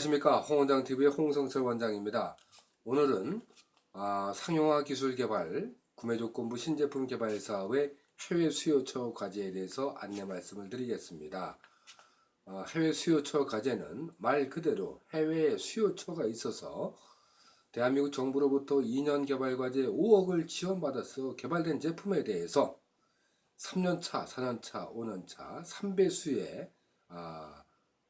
안녕하십니까. 홍원장TV의 홍성철 원장입니다. 오늘은 아, 상용화 기술 개발 구매조건부 신제품 개발 사업의 해외 수요처 과제에 대해서 안내 말씀을 드리겠습니다. 아, 해외 수요처 과제는 말 그대로 해외에 수요처가 있어서 대한민국 정부로부터 2년 개발 과제 5억을 지원받아서 개발된 제품에 대해서 3년차, 4년차, 5년차 3배수의 아,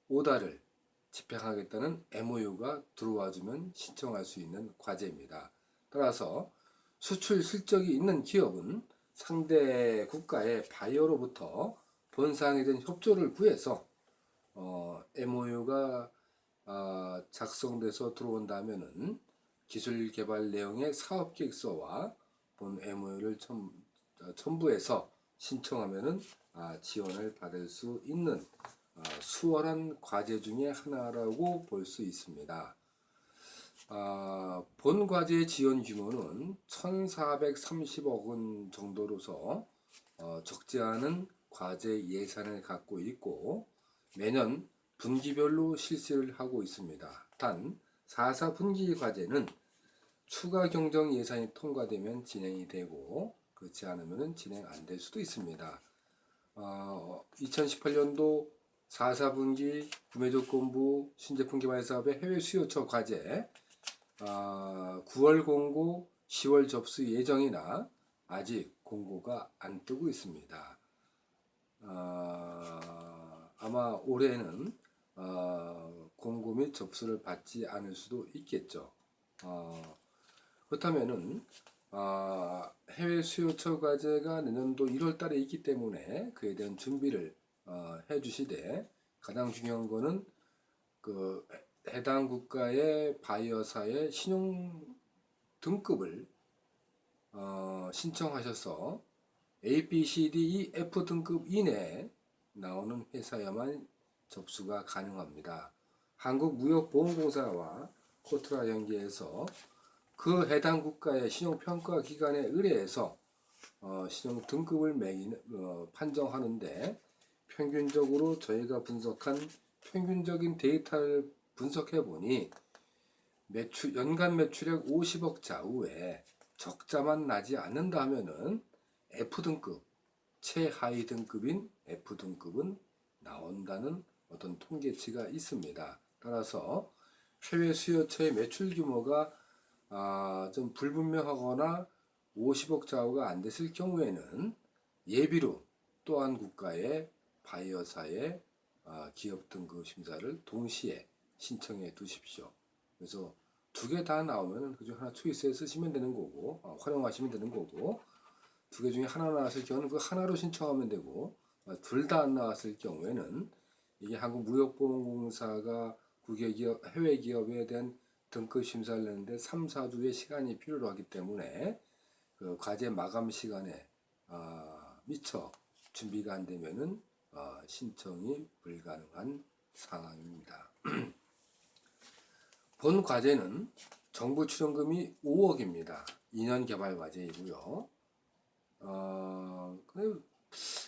오다를 집행하겠다는 MOU가 들어와주면 신청할 수 있는 과제입니다. 따라서 수출 실적이 있는 기업은 상대 국가의 바이어로부터 본사항에 대한 협조를 구해서 어, MOU가 어, 작성돼서 들어온다면은 기술 개발 내용의 사업 계획서와 본 MOU를 첨, 어, 첨부해서 신청하면은 아, 지원을 받을 수 있는 아, 수월한 과제 중에 하나라고 볼 수 있습니다. 아, 본 과제 지원 규모는 1,430억 원 정도로서 어, 적지 않은 과제 예산을 갖고 있고 매년 분기별로 실시를 하고 있습니다. 단 4사 분기 과제는 추가 경정 예산이 통과되면 진행이 되고 그렇지 않으면 진행 안 될 수도 있습니다. 어, 2018년도 4, 4분기 구매조건부 신제품 개발 사업의 해외 수요처 과제 어, 9월 공고 10월 접수 예정이나 아직 공고가 안 뜨고 있습니다. 어, 아마 올해는 어, 공고 및 접수를 받지 않을 수도 있겠죠. 어, 그렇다면은 어, 해외 수요처 과제가 내년도 1월 달에 있기 때문에 그에 대한 준비를 어, 해주시되 가장 중요한 거는 그 해당 국가의 바이어사의 신용 등급을 어, 신청하셔서 A, B, C, D, E, F 등급 이내에 나오는 회사야만 접수가 가능합니다. 한국무역보험공사와 코트라 연계해서 그 해당 국가의 신용평가 기관에 의뢰해서 어, 신용 등급을 매기는, 어, 판정하는데 평균적으로 저희가 분석한 평균적인 데이터를 분석해 보니 매출, 연간 매출액 50억 좌우에 적자만 나지 않는다 하면은 F등급, 최하위 등급인 F등급은 나온다는 어떤 통계치가 있습니다. 따라서 해외 수요처의 매출 규모가 아, 좀 불분명하거나 50억 좌우가 안 됐을 경우에는 예비로 또한 국가의 바이어사의 아, 기업 등급 심사를 동시에 신청해 두십시오. 그래서 두 개 다 나오면 그중 하나 초이스에 쓰시면 되는 거고 어, 활용하시면 되는 거고 두 개 중에 하나 나왔을 경우는 그 하나로 신청하면 되고 어, 둘다 안 나왔을 경우에는 이게 한국무역보험공사가 국외 기업, 해외 기업에 대한 등급 심사를 내는데 3, 4주의 시간이 필요로 하기 때문에 그 과제 마감 시간에 어, 미처 준비가 안 되면은 어, 신청이 불가능한 상황입니다. 본 과제는 정부 출연금이 5억입니다. 2년 개발 과제이고요. 어,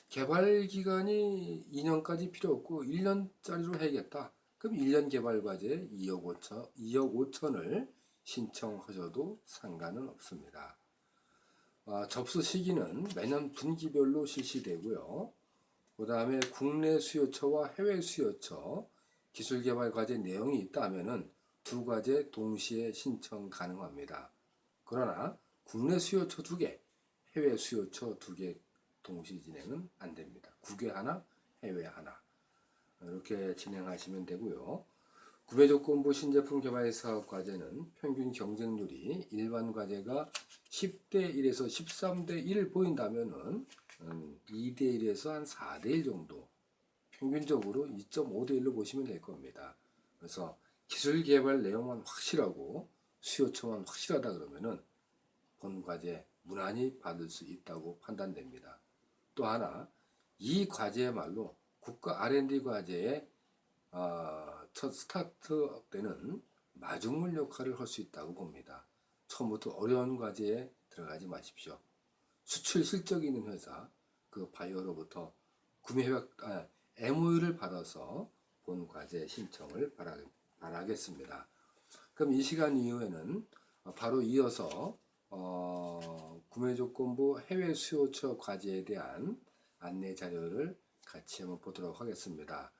개발 기간이 2년까지 필요 없고 1년짜리로 해야겠다. 그럼 1년 개발 과제 2억 5천, 2억 5천을 신청하셔도 상관은 없습니다. 어, 접수 시기는 매년 분기별로 실시되고요. 그 다음에 국내 수요처와 해외 수요처 기술개발 과제 내용이 있다면 두 과제 동시에 신청 가능합니다. 그러나 국내 수요처 두 개, 해외 수요처 두 개 동시 진행은 안 됩니다. 국외 하나, 해외 하나. 이렇게 진행하시면 되고요. 구매조건부 신제품 개발 사업 과제는 평균 경쟁률이 일반 과제가 10대 1에서 13대 1 보인다면 은 2대 1에서 한 4대 1 정도 평균적으로 2.5대 1로 보시면 될 겁니다. 그래서 기술 개발 내용만 확실하고 수요처만 확실하다 그러면은 본 과제 무난히 받을 수 있다고 판단됩니다. 또 하나 이 과제야말로 국가 R&D 과제의 어, 첫 스타트업 때는 마중물 역할을 할 수 있다고 봅니다. 처음부터 어려운 과제에 들어가지 마십시오. 수출 실적이 있는 회사, 그 바이오로부터 구매 협약, 아, MOU를 받아서 본 과제 신청을 바라, 바라겠습니다. 그럼 이 시간 이후에는 어, 바로 이어서 어, 구매 조건부 해외 수요처 과제에 대한 안내 자료를 같이 한번 보도록 하겠습니다.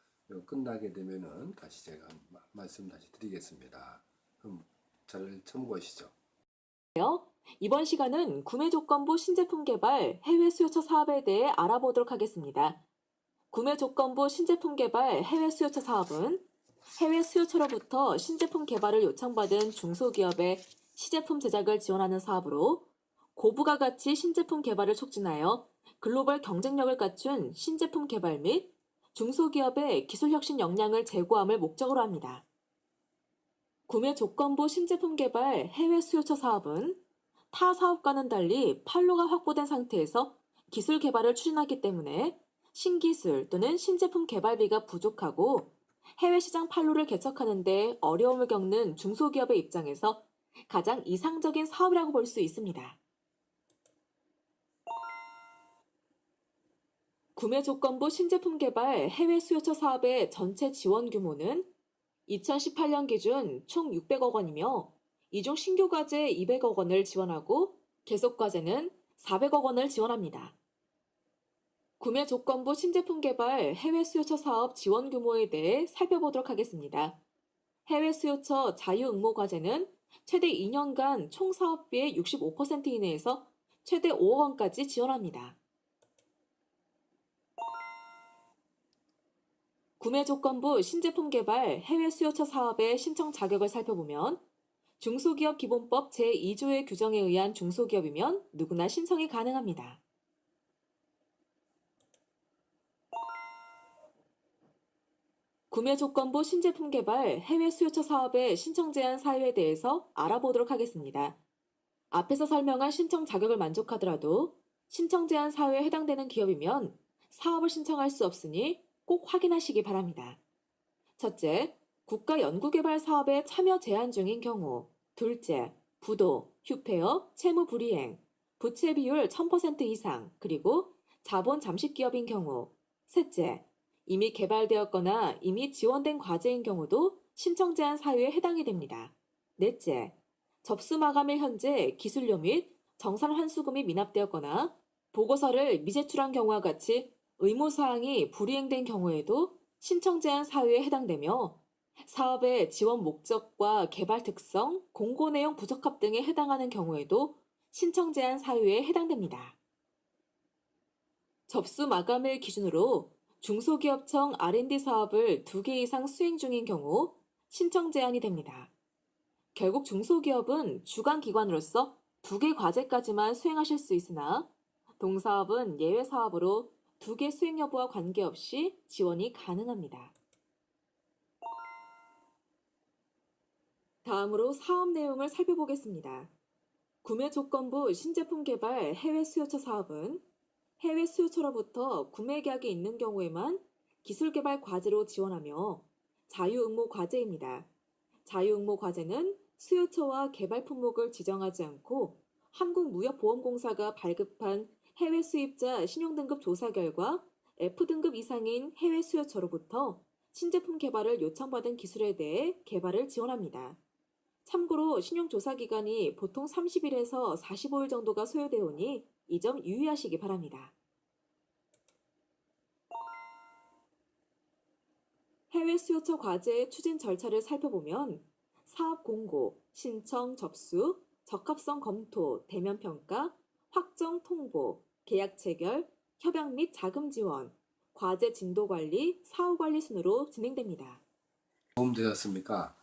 끝나게 되면은 다시 제가 마- 말씀 다시 드리겠습니다. 그럼 자료를 참고하시죠. 이번 시간은 구매 조건부 신제품 개발 해외 수요처 사업에 대해 알아보도록 하겠습니다. 구매 조건부 신제품 개발 해외 수요처 사업은 해외 수요처로부터 신제품 개발을 요청받은 중소기업의 시제품 제작을 지원하는 사업으로 고부가 가치 신제품 개발을 촉진하여 글로벌 경쟁력을 갖춘 신제품 개발 및 중소기업의 기술혁신 역량을 제고함을 목적으로 합니다. 구매 조건부 신제품 개발 해외 수요처 사업은 타 사업과는 달리 판로가 확보된 상태에서 기술 개발을 추진하기 때문에 신기술 또는 신제품 개발비가 부족하고 해외 시장 판로를 개척하는 데 어려움을 겪는 중소기업의 입장에서 가장 이상적인 사업이라고 볼 수 있습니다. 구매 조건부 신제품 개발 해외 수요처 사업의 전체 지원 규모는 2018년 기준 총 600억 원이며 이중 신규 과제 200억 원을 지원하고 계속 과제는 400억 원을 지원합니다. 구매 조건부 신제품 개발 해외 수요처 사업 지원 규모에 대해 살펴보도록 하겠습니다. 해외 수요처 자유 응모 과제는 최대 2년간 총 사업비의 65% 이내에서 최대 5억 원까지 지원합니다. 구매 조건부 신제품 개발 해외 수요처 사업의 신청 자격을 살펴보면 중소기업 기본법 제2조의 규정에 의한 중소기업이면 누구나 신청이 가능합니다. 구매 조건부 신제품 개발 해외 수요처 사업의 신청 제한 사유에 대해서 알아보도록 하겠습니다. 앞에서 설명한 신청 자격을 만족하더라도 신청 제한 사유에 해당되는 기업이면 사업을 신청할 수 없으니 꼭 확인하시기 바랍니다. 첫째, 국가 연구개발 사업에 참여 제한 중인 경우, 둘째, 부도, 휴폐업, 채무 불이행, 부채 비율 1000% 이상, 그리고 자본 잠식 기업인 경우, 셋째, 이미 개발되었거나 이미 지원된 과제인 경우도 신청 제한 사유에 해당이 됩니다. 넷째, 접수 마감일 현재 기술료 및 정산 환수금이 미납되었거나 보고서를 미제출한 경우와 같이 의무사항이 불이행된 경우에도 신청 제한 사유에 해당되며 사업의 지원 목적과 개발 특성, 공고 내용 부적합 등에 해당하는 경우에도 신청 제한 사유에 해당됩니다. 접수 마감일 기준으로 중소기업청 R&D 사업을 두개 이상 수행 중인 경우 신청 제한이 됩니다. 결국 중소기업은 주관 기관으로서 두개 과제까지만 수행하실 수 있으나 동사업은 예외 사업으로 두개 수행 여부와 관계없이 지원이 가능합니다. 다음으로 사업 내용을 살펴보겠습니다. 구매 조건부 신제품 개발 해외 수요처 사업은 해외 수요처로부터 구매 계약이 있는 경우에만 기술 개발 과제로 지원하며 자유 응모 과제입니다. 자유 응모 과제는 수요처와 개발 품목을 지정하지 않고 한국무역보험공사가 발급한 해외 수입자 신용등급 조사 결과 F등급 이상인 해외 수요처로부터 신제품 개발을 요청받은 기술에 대해 개발을 지원합니다. 참고로 신용조사 기간이 보통 30일에서 45일 정도가 소요되어 오니 이 점 유의하시기 바랍니다. 해외 수요처 과제의 추진 절차를 살펴보면 사업 공고, 신청 접수, 적합성 검토, 대면 평가, 확정 통보, 계약 체결, 협약 및 자금 지원, 과제 진도 관리, 사후 관리 순으로 진행됩니다. 도움 되셨습니까?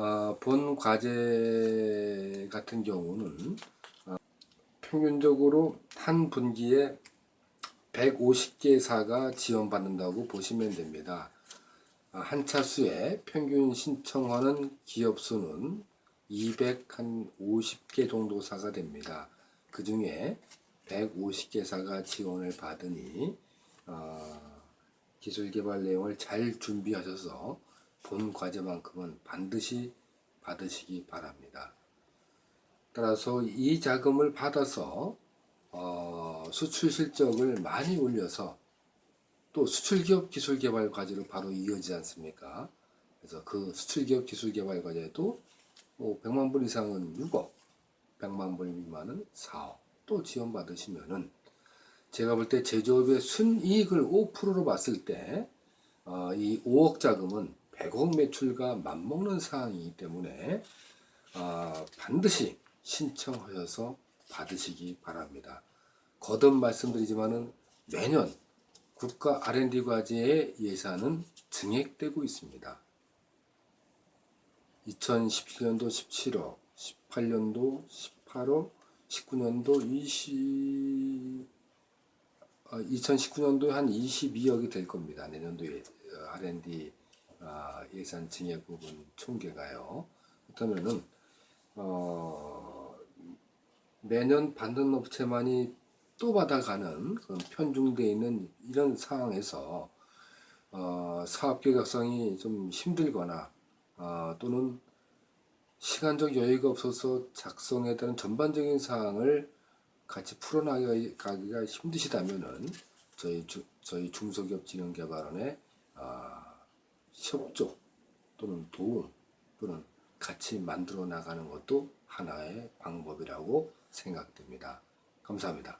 어, 본 과제 같은 경우는 어, 평균적으로 한 분기에 150개사가 지원받는다고 보시면 됩니다. 아, 한 차수에 평균 신청하는 기업 수는 250개 정도 사가 됩니다. 그 중에 150개사가 지원을 받으니 어, 기술개발 내용을 잘 준비하셔서 본 과제만큼은 반드시 받으시기 바랍니다. 따라서 이 자금을 받아서 어, 수출 실적을 많이 올려서 또 수출기업 기술개발 과제로 바로 이어지지 않습니까? 그래서 그 수출기업 기술개발 과제도 뭐 100만 불 이상은 6억, 100만 불 미만은 4억 또 지원받으시면은 제가 볼 때 제조업의 순이익을 5%로 봤을 때 어, 이 5억 자금은 100억 매출과 맞먹는 사항이기 때문에 아, 반드시 신청하셔서 받으시기 바랍니다. 거듭 말씀드리지만은 매년 국가 R&D 과제의 예산은 증액되고 있습니다. 2017년도 17억, 18년도 18억, 19년도 20, 2019년도에 한 22억이 될 겁니다. 내년도에 어, R&D 아, 예산 증액 부분 총계가요. 그렇다면은 어, 매년 받는 업체만이 또 받아가는 그런 편중되어 있는 이런 상황에서 어, 사업 계획성이 좀 힘들거나 어, 또는 시간적 여유가 없어서 작성에 따른 전반적인 사항을 같이 풀어나가기가 힘드시다면은 저희 주, 저희 중소기업 진흥개발원의 아, 협조 또는 도움 또는 같이 만들어 나가는 것도 하나의 방법이라고 생각됩니다. 감사합니다.